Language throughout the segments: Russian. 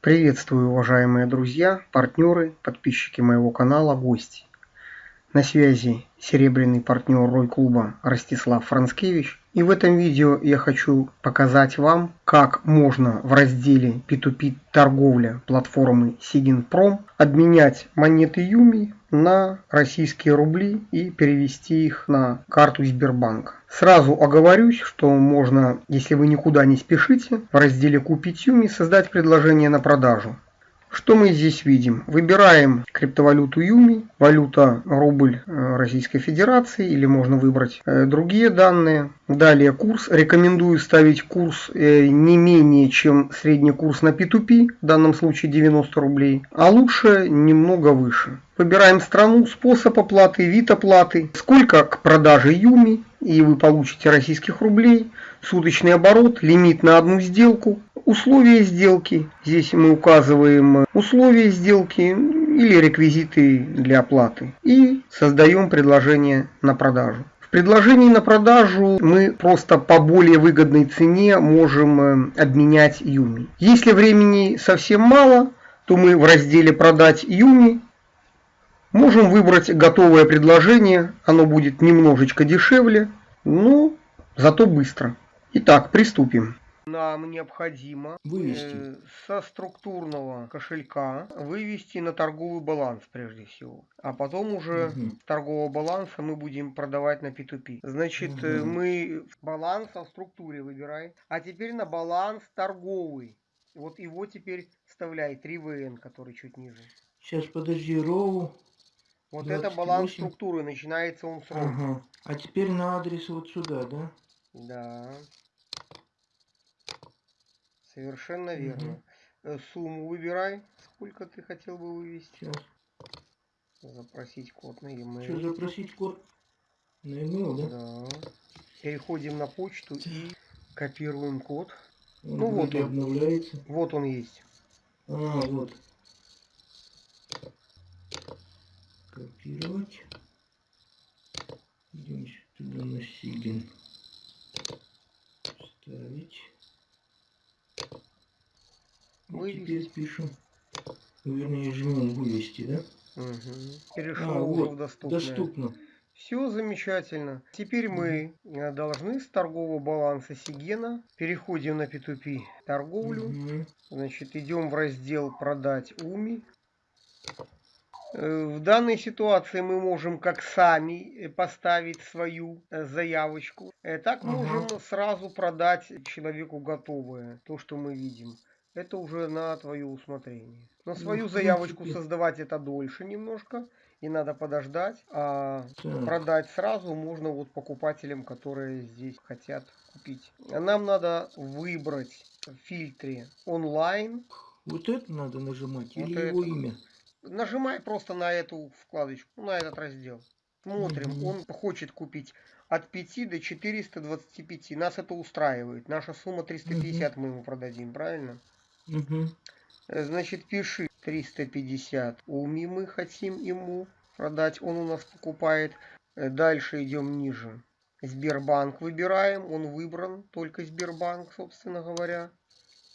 Приветствую, уважаемые друзья, партнеры, подписчики моего канала, гости. На связи серебряный партнер Рой клуба Ростислав Францкевич. И в этом видео я хочу показать вам, как можно в разделе P2P торговля платформы Siginprom обменять монеты Юми на российские рубли и перевести их на карту Сбербанка. Сразу оговорюсь, что можно, если вы никуда не спешите, в разделе «Купить Юми» создать предложение на продажу. Что мы здесь видим? Выбираем криптовалюту Юми, валюта рубль э, Российской Федерации или можно выбрать э, другие данные. Далее курс. Рекомендую ставить курс э, не менее чем средний курс на P2P, в данном случае 90 рублей, а лучше немного выше. Выбираем страну, способ оплаты, вид оплаты, сколько к продаже Юми, и вы получите российских рублей, суточный оборот, лимит на одну сделку, Условия сделки. Здесь мы указываем условия сделки или реквизиты для оплаты. И создаем предложение на продажу. В предложении на продажу мы просто по более выгодной цене можем э, обменять Юми. Если времени совсем мало, то мы в разделе «Продать Юми» можем выбрать готовое предложение. Оно будет немножечко дешевле, но зато быстро. Итак, приступим нам необходимо вывести. Э, со структурного кошелька вывести на торговый баланс прежде всего. А потом уже угу. торгового баланса мы будем продавать на P2P. Значит, угу. мы баланс в структуре выбираем. А теперь на баланс торговый. Вот его теперь вставляй 3VN, который чуть ниже. Сейчас, подожди, роу. Вот 28. это баланс структуры, начинается он с роу. Ага. А теперь на адрес вот сюда, да? Да. Совершенно верно. Угу. Сумму выбирай, сколько ты хотел бы вывести. Сейчас. Запросить код на e-mail. Что, запросить код на e-mail, да? Да. Переходим на почту и копируем код. Он ну вот он. обновляется. Вот он есть. А, вот. Копировать. Идем сюда на Сигин. Ставить. Теперь пишем. Ну, вернее, жмем вывести, да? Угу. Перешел а, вот, в доступное. Доступно. Все замечательно. Теперь мы э, должны с торгового баланса Сигена переходим на P2P торговлю. Угу. Значит, идем в раздел продать УМИ. Э, в данной ситуации мы можем как сами э, поставить свою заявочку, так можем ага. сразу продать человеку готовое, то, что мы видим это уже на твое усмотрение. На ну, свою ну, заявочку создавать это дольше немножко. И надо подождать. А продать сразу можно вот покупателям, которые здесь хотят купить. Нам надо выбрать в фильтре онлайн. Вот это надо нажимать вот или это. его имя? Нажимай просто на эту вкладочку, на этот раздел. Смотрим, угу. он хочет купить от 5 до 425. Нас это устраивает. Наша сумма 350 угу. мы ему продадим, правильно? Угу. Значит, пиши 350. Уми мы хотим ему продать. Он у нас покупает. Э, дальше идем ниже. Сбербанк выбираем. Он выбран. Только Сбербанк, собственно говоря.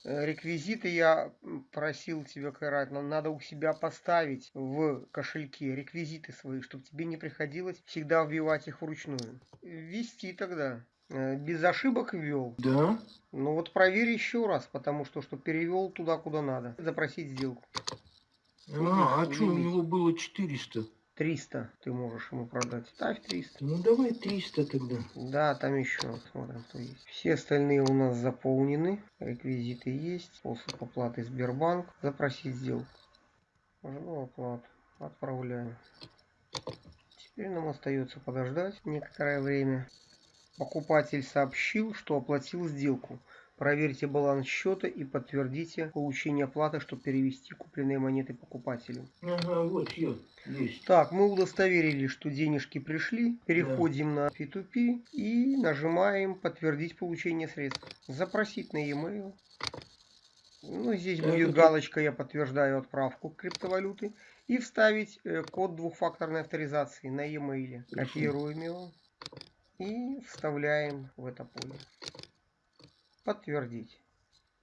Э, реквизиты я просил тебя, Кайрат, надо у себя поставить в кошельке реквизиты свои, чтобы тебе не приходилось всегда вбивать их вручную. Ввести тогда. Э, без ошибок ввел. Да. Ну вот проверь еще раз, потому что, что перевел туда, куда надо. Запросить сделку. А, а что у него было 400? 300 ты можешь ему продать. Ставь 300. Ну давай 300 тогда. Да, там еще смотрим, что есть. Все остальные у нас заполнены. Реквизиты есть. Способ оплаты Сбербанк. Запросить сделку. Жду оплату. Отправляем. Теперь нам остается подождать некоторое время. Покупатель сообщил, что оплатил сделку. Проверьте баланс счета и подтвердите получение оплаты, чтобы перевести купленные монеты покупателю. Ага, вот все, есть. Так, мы удостоверили, что денежки пришли. Переходим да. на P2P и нажимаем подтвердить получение средств. Запросить на e-mail. Ну, здесь так, будет это... галочка «Я подтверждаю отправку криптовалюты». И вставить э, код двухфакторной авторизации на e-mail. Копируем его и вставляем в это поле. Подтвердить.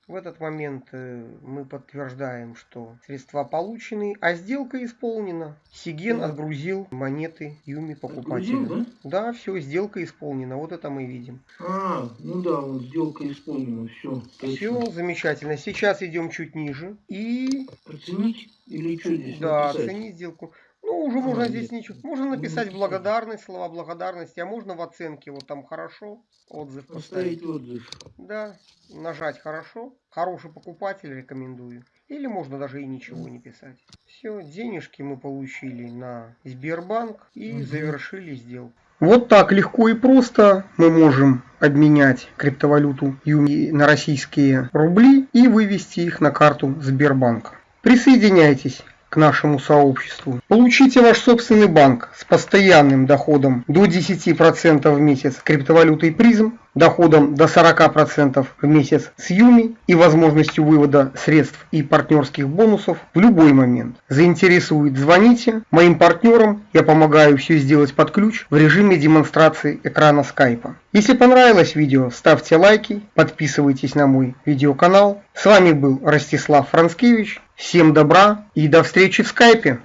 В этот момент э, мы подтверждаем, что средства получены, а сделка исполнена. Сиген Да. отгрузил монеты Юми покупателю. Отгрузил, да? Да, все, сделка исполнена. Вот это мы видим. А, ну да, вот сделка исполнена, все. Все замечательно. Сейчас идем чуть ниже. И Оценить или что здесь да, написать? оценить сделку. Ну, уже А, можно здесь ничего. Можно написать благодарность, слова благодарности, а можно в оценке, вот там хорошо, отзыв поставить. Поставить отзыв. Да, нажать хорошо. Хороший покупатель рекомендую. Или можно даже и ничего не писать. Все, денежки мы получили на Сбербанк и Мгм. завершили сделку. Вот так легко и просто мы можем обменять криптовалюту Юми на российские рубли и вывести их на карту Сбербанка. Присоединяйтесь к нашему сообществу. Получите ваш собственный банк с постоянным доходом до 10% в месяц криптовалютой призм, доходом до 40% в месяц с Юми и возможностью вывода средств и партнерских бонусов в любой момент. Заинтересует, звоните. Моим партнерам я помогаю все сделать под ключ в режиме демонстрации экрана скайпа. Если понравилось видео, ставьте лайки, подписывайтесь на мой видеоканал. С вами был Ростислав Францкевич. Всем добра и до встречи в скайпе.